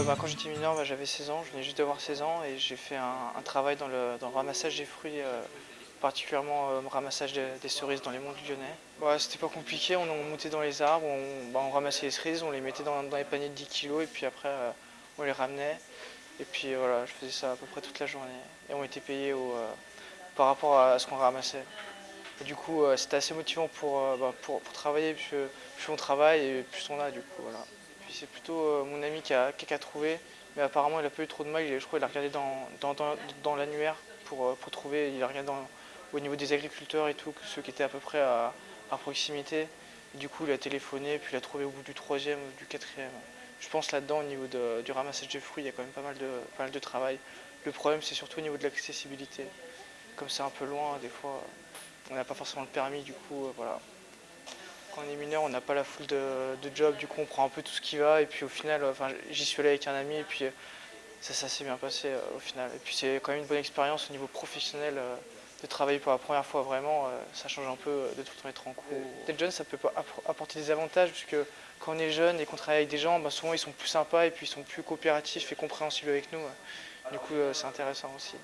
Euh, bah, quand j'étais mineur, bah, j'avais 16 ans, je venais juste d'avoir 16 ans et j'ai fait un, travail dans le, ramassage des fruits euh, particulièrement le ramassage des cerises dans les monts du Lyonnais. Bah, C'était pas compliqué, on, montait dans les arbres, on, on, ramassait les cerises, on les mettait dans, les paniers de 10 kg et puis après on les ramenait. Et puis voilà, je faisais ça à peu près toute la journée. Et on était payé au, par rapport à ce qu'on ramassait. du coup, euh, c'était assez motivant euh, bah, pour, pour, travailler, plus, plus, on travaille et plus on a du coup. Voilà. Puis c'est plutôt euh, mon ami qui a, qui a, trouvé, mais apparemment il a pas eu trop de mal, je crois qu'il a regardé dans, dans, dans, l'annuaire pour, pour, trouver, il a regardé au niveau des agriculteurs et tout, ceux qui étaient à peu près à, proximité. du coup, il a téléphoné, puis il a trouvé au bout du troisième ou du quatrième. Je pense là-dedans, au niveau du ramassage des fruits, il y a quand même pas mal de, pas mal de travail. Le problème, c'est surtout au niveau de l'accessibilité comme c'est un peu loin, des fois, on n'a pas forcément le permis, du coup, euh, voilà. Quand on est mineur, on n'a pas la foule de, job, du coup, on prend un peu tout ce qui va, et puis au final, enfin, j'y suis allé avec un ami, et puis euh, ça, s'est bien passé euh, au final. Et puis c'est quand même une bonne expérience au niveau professionnel de travailler pour la première fois vraiment, ça change un peu de tout le temps être en cours. Être jeune, ça peut apporter des avantages, puisque quand on est jeune et qu'on travaille avec des gens, bah, souvent ils sont plus sympas et puis ils sont plus coopératifs et compréhensibles avec nous. Du coup, c'est intéressant aussi.